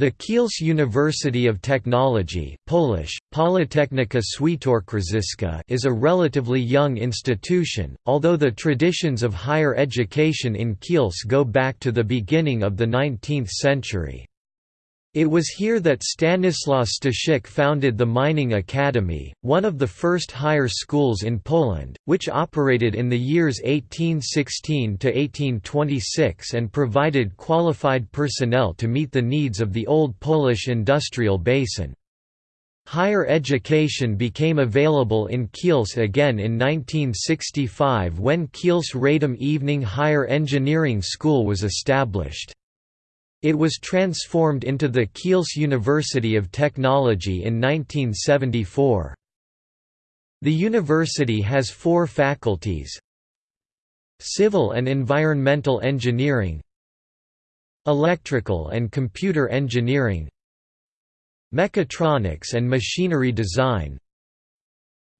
The Kielce University of Technology Polish, Politechnika Świętokrzyska is a relatively young institution, although the traditions of higher education in Kielce go back to the beginning of the 19th century. It was here that Stanislaw Staszic founded the Mining Academy, one of the first higher schools in Poland, which operated in the years 1816 to 1826 and provided qualified personnel to meet the needs of the old Polish industrial basin. Higher education became available in Kielce again in 1965 when Kielce Radom Evening Higher Engineering School was established. It was transformed into the Kielce University of Technology in 1974. The university has four faculties Civil and Environmental Engineering Electrical and Computer Engineering Mechatronics and Machinery Design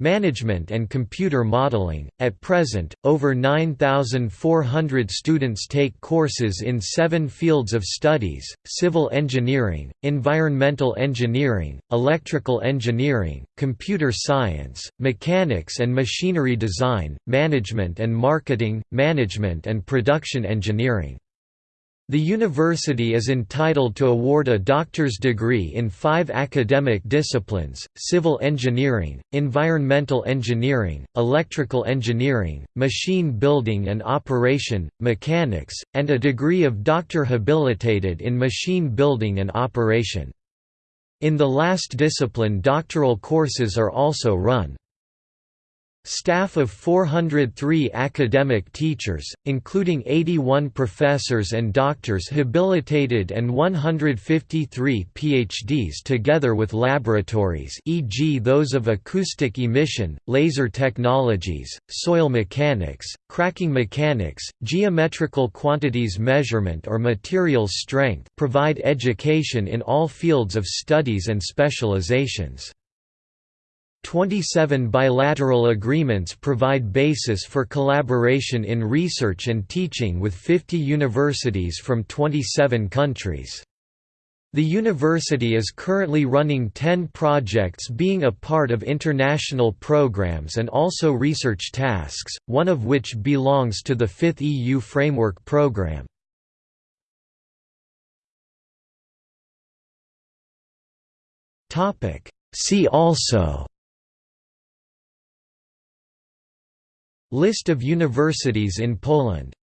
Management and Computer Modeling. At present, over 9,400 students take courses in seven fields of studies civil engineering, environmental engineering, electrical engineering, computer science, mechanics and machinery design, management and marketing, management and production engineering. The university is entitled to award a doctor's degree in five academic disciplines, civil engineering, environmental engineering, electrical engineering, machine building and operation, mechanics, and a degree of doctor habilitated in machine building and operation. In the last discipline doctoral courses are also run. Staff of 403 academic teachers, including 81 professors and doctors habilitated and 153 PhDs together with laboratories e.g. those of acoustic emission, laser technologies, soil mechanics, cracking mechanics, geometrical quantities measurement or materials strength provide education in all fields of studies and specializations. 27 bilateral agreements provide basis for collaboration in research and teaching with 50 universities from 27 countries. The university is currently running 10 projects being a part of international programs and also research tasks, one of which belongs to the fifth EU Framework Programme. See also List of universities in Poland